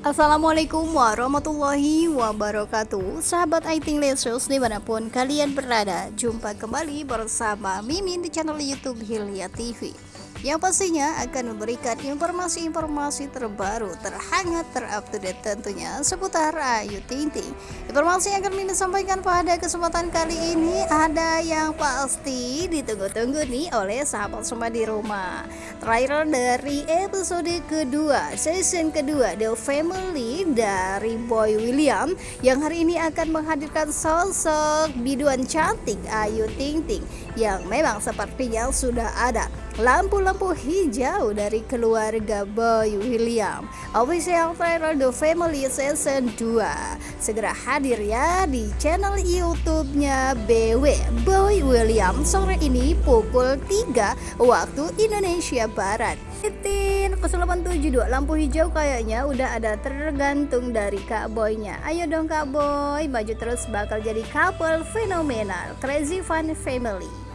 Assalamualaikum warahmatullahi wabarakatuh. Sahabat Aiting Lesus di mana pun kalian berada Jumpa kembali bersama Mimin di channel Youtube Hilya TV yang pastinya akan memberikan informasi-informasi terbaru, terhangat, terupdate tentunya seputar Ayu Ting Ting. Informasi yang akan Mimin sampaikan pada kesempatan kali ini ada yang pasti ditunggu-tunggu nih oleh sahabat semua di rumah. Trailer dari episode kedua, season kedua The Family dari Boy William yang hari ini akan menghadirkan sosok biduan cantik Ayu Ting Ting yang memang sepertinya sudah ada lampu-lampu hijau dari keluarga Boy William. Official trailer The Family Season 2 Segera hadir ya di channel YouTube-nya BW Boy William sore ini pukul 3 waktu Indonesia Barat. Titin 0872 lampu hijau kayaknya udah ada tergantung dari Kak Boynya. Ayo dong Kak Boy maju terus bakal jadi couple fenomenal. Crazy Fun Family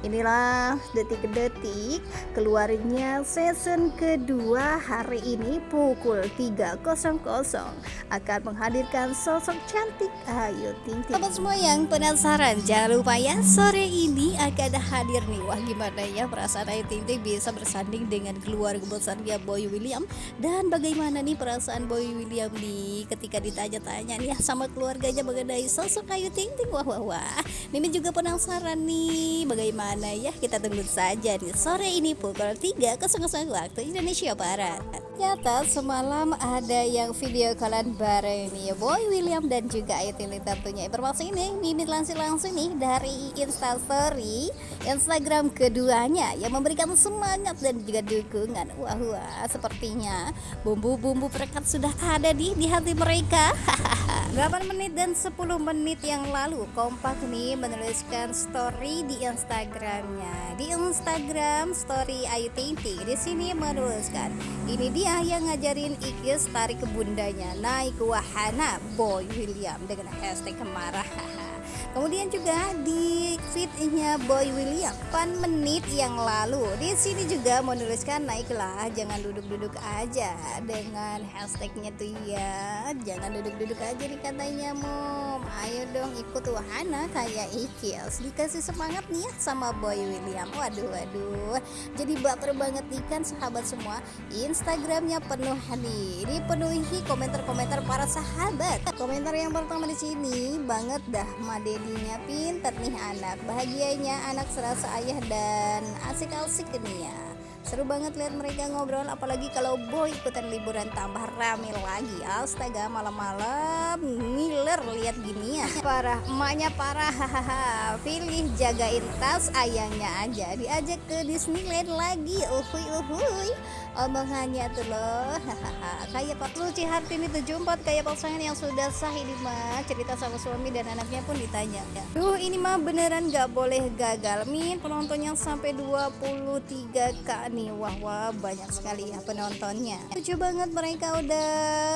Inilah detik-detik keluarnya season kedua hari ini pukul 3.00 akan menghadirkan sosok cantik Ayu Ting Ting. Sobat semua yang penasaran jangan lupa ya sore ini akan hadir nih. Wah gimana ya perasaan Ayu Ting Ting bisa bersanding dengan keluarga besarnya Boy William dan bagaimana nih perasaan Boy William nih ketika ditanya-tanya nih sama keluarganya mengenai sosok Ayu Ting Ting. Wah wah wah. Ini juga penasaran nih bagaimana mana ya? Kita tunggu saja nih sore ini pukul 3.00 waktu Indonesia Barat. Ternyata semalam ada yang video kalian bareng nih Boy William dan juga Aitili tentunya. Informasi ini Mimin langsung langsung nih dari instastory Instagram keduanya yang memberikan semangat dan juga dukungan. Wah wah sepertinya bumbu-bumbu perekat sudah ada di di hati mereka 8 menit dan 10 menit yang lalu kompak nih menuliskan story di Instagramnya. Di Instagram story Ayu Ting Ting di sini menuliskan ini dia yang ngajarin Ikis tarik ke bundanya naik wahana Boy William dengan hashtag kemarah Kemudian juga di feednya Boy William. 8 menit yang lalu. Di sini juga menuliskan naiklah jangan duduk-duduk aja dengan hashtagnya tuh ya. Jangan duduk-duduk aja nih katanya mom ayo dong ikut wahana kayak Ikils dikasih semangat nih ya sama Boy William. Waduh waduh. Jadi baper banget nih kan sahabat semua. Instagramnya penuh nih dipenuhi komentar-komentar para sahabat. Komentar yang pertama di sini banget dah Made jadinya pinter nih anak. Bahagianya anak serasa ayah dan asik-asik nih ya Seru banget lihat mereka ngobrol apalagi kalau boy ikutan liburan tambah rame lagi. Astaga malam-malam ngiler lihat gini ya. Parah emaknya parah hahaha. Pilih jagain tas ayahnya aja. Diajak ke Disneyland lagi. Uhuy uhuy. Omongannya tuh loh. Hahaha. Kayak Pak Luci Hartini 74 kayak pasangan yang sudah sah ini mah cerita sama suami dan anaknya pun ditanya. Ya. Duh ini mah beneran gak boleh gagal. Min penontonnya sampai 23 k nih nih wah wah banyak sekali ya penontonnya. Lucu banget mereka udah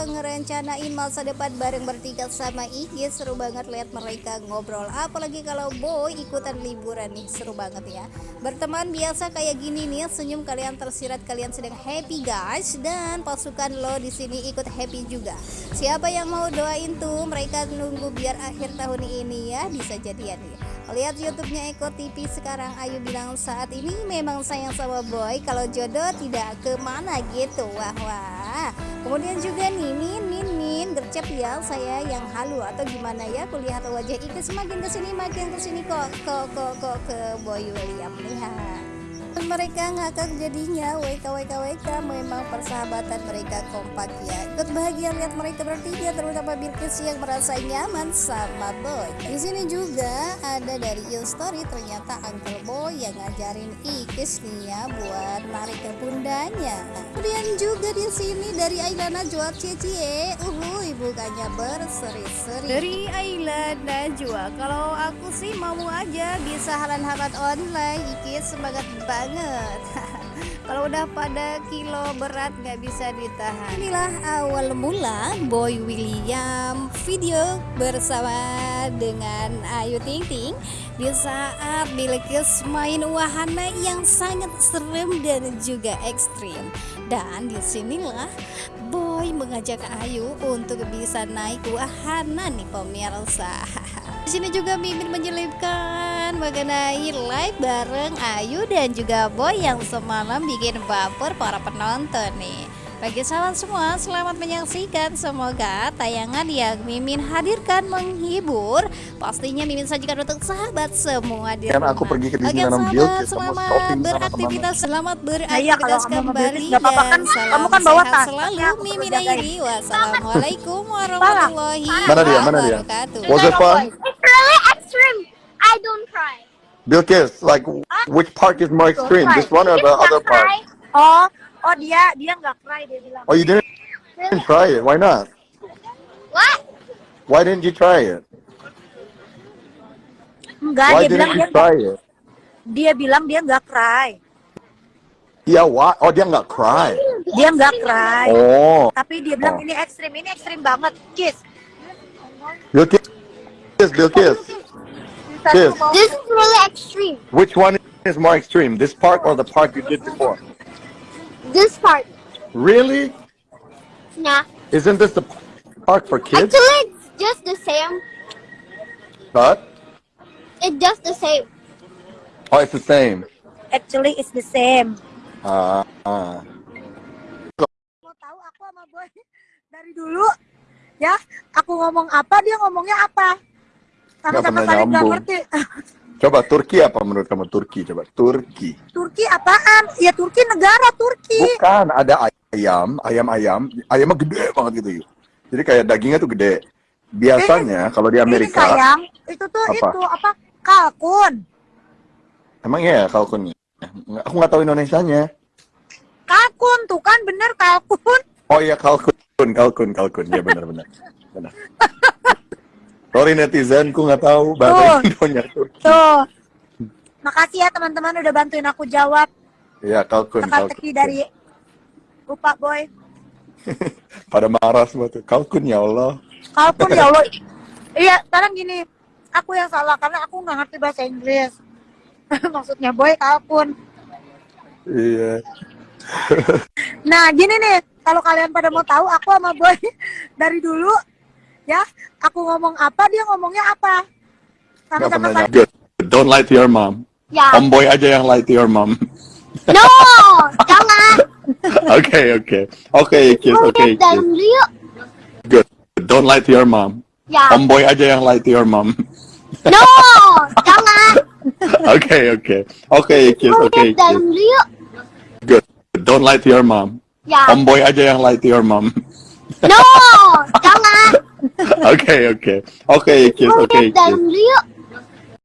ngerencanain masa depan bareng bertiga sama Iki seru banget lihat mereka ngobrol. Apalagi kalau boy ikutan liburan nih seru banget ya. Berteman biasa kayak gini nih senyum kalian tersirat kalian sedang happy guys. Dan pasukan lo di sini ikut happy juga. Siapa yang mau doain tuh mereka nunggu biar akhir tahun ini ya bisa jadian ya Lihat YouTube-nya Eko TV sekarang. Ayu bilang saat ini memang sayang sama boy. Kalau jodoh tidak ke mana gitu. Wah wah. Kemudian juga nih Min Min Min. Gercep ya saya yang halu atau gimana ya? Kulihat wajah itu semakin ke sini makin ke sini kok kok kok kok ke boy William lihat mereka ngakak jadinya. WK WK WK memang persahabatan mereka kompak ya. Ikut bahagia lihat mereka bertiga terutama Bilkis yang merasa nyaman sama Boy. Di sini juga ada dari story ternyata Uncle Boy yang ngajarin Ikis nih ya buat narik ke bundanya kemudian juga di sini dari Ailana jual cie uhuy bukannya berseri-seri. Dari Aila Najwa kalau aku sih mau aja bisa halan-halan online. Ikis semangat banget banget. Kalau udah pada kilo berat nggak bisa ditahan. Inilah awal mula Boy William video bersama dengan Ayu Ting Ting di saat Bilkis main wahana yang sangat serem dan juga ekstrim. Dan di sinilah Boy mengajak Ayu untuk bisa naik wahana nih pemirsa. Di sini juga Mimin menyelipkan mengenai live bareng Ayu dan juga Boy yang semalam bikin baper para penonton nih. Bagi sahabat semua, selamat menyaksikan. Semoga tayangan yang Mimin hadirkan menghibur. Pastinya Mimin sajikan untuk sahabat semua di Kan rumah. aku pergi ke Oke Disneyland sahabat, Bilkis sama selamat beraktivitas, selamat Nah, iya, beraktivitas kalau sama kembali kan, dan salam kamu kan bawa sehat tas, selalu. Mimin. Airi, wassalamualaikum warahmatullahi Mana dia? Mana dia? I don't cry. Bilkis, like ah. which park is more extreme? This one or the other park? Oh, oh dia dia nggak cry dia bilang. Oh, you didn't didn't try it. Why not? What? Why didn't you try it? Enggak, Why dia bilang dia try it? dia bilang dia nggak cry. Yeah, why? Oh, dia nggak cry. Dia nggak cry. Oh, Tapi dia bilang Oh. ini ekstrim, ini ekstrim banget. Kiss. Bilkis, Bilkis, Kiss. This is really extreme. Which one is more extreme? This park or the park you did before? This part. Really? Nah. Isn't this the park for kids? Actually, it's just the same. But It's just the same. oh, it's the same. Actually it's the same. Ah, ah. Mau tahu aku sama Boy dari dulu ya, aku ngomong apa dia ngomongnya apa. Sama-sama pernah saling nggak ngerti. Coba Turki apa menurut kamu Turki? Coba Turki. Turki apaan? Ya Turki negara Turki. Bukan, ada ayam, ayam-ayam, ayamnya gede banget gitu. yuk. Jadi kayak dagingnya tuh gede. Biasanya kalau di Ini Amerika, sayang, itu tuh Apa? itu apa? Kalkun. emang iya kalkunnya. Nggak- Aku nggak tahu Indonesianya. Kalkun tuh kan bener kalkun. Oh iya kalkun, kalkun, kalkun. Ya benar-benar. Benar. Sorry netizen, ku nggak tahu bahasa Indonya Turki. Tuh. Makasih ya teman-teman udah bantuin aku jawab Iya kalkun, kalkun. teka-teki dari lupa boy. Pada marah semua tuh. Kalkun ya Allah. Kalkun ya Allah. Iya, sekarang gini, aku yang salah karena aku nggak ngerti bahasa Inggris. Maksudnya boy kalkun. Iya. Nah, gini nih, kalau kalian pada mau tahu aku sama boy dari dulu ya, aku ngomong apa dia ngomongnya apa. Pernah saling nyambung. Good. Don't lie to your mom. Yeah. Omboy aja yang lie to your mom. No. Jangan. okay, okay. Okay, kiss, okay, Lihat dan kiss. lihat. Good. Don't lie to your mom. Ya. Omboy aja yang lie to your mom. No. Jangan. okay, okay. Okay, kiss, okay, Lihat dan kiss. lihat. Good. Don't lie to your mom. Ya. Omboy aja yang lie to your mom. No. Jangan. okay, okay. Okay, kiss, okay, Lihat dan kiss. lihat.